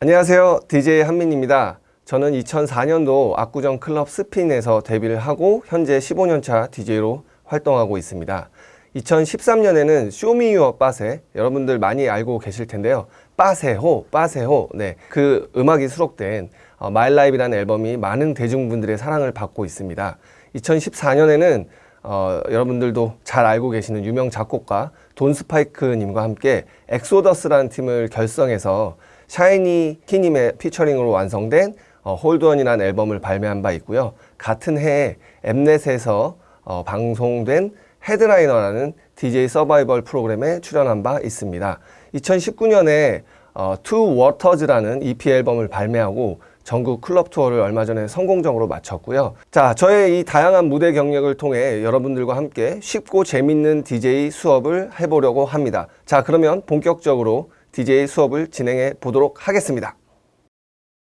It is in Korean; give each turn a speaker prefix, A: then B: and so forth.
A: 안녕하세요. DJ 한민입니다. 저는 2004년도 압구정 클럽 스핀에서 데뷔를 하고 현재 15년차 DJ로 활동하고 있습니다. 2013년에는 Show Me Your 빠세 여러분들 많이 알고 계실 텐데요. 빠세호, 빠세호. 네. 그 음악이 수록된 어, My Life라는 앨범이 많은 대중분들의 사랑을 받고 있습니다. 2014년에는 어, 여러분들도 잘 알고 계시는 유명 작곡가 돈 스파이크님과 함께 엑소더스라는 팀을 결성해서 샤이니 키님의 피처링으로 완성된 어, Hold On이라는 앨범을 발매한 바 있고요. 같은 해에 엠넷에서 어, 방송된 헤드라이너라는 DJ 서바이벌 프로그램에 출연한 바 있습니다. 2019년에 어, Two Waters라는 EP 앨범을 발매하고 전국 클럽 투어를 얼마 전에 성공적으로 마쳤고요. 자, 저의 이 다양한 무대 경력을 통해 여러분들과 함께 쉽고 재밌는 DJ 수업을 해보려고 합니다. 자, 그러면 본격적으로 DJ 수업을 진행해 보도록 하겠습니다.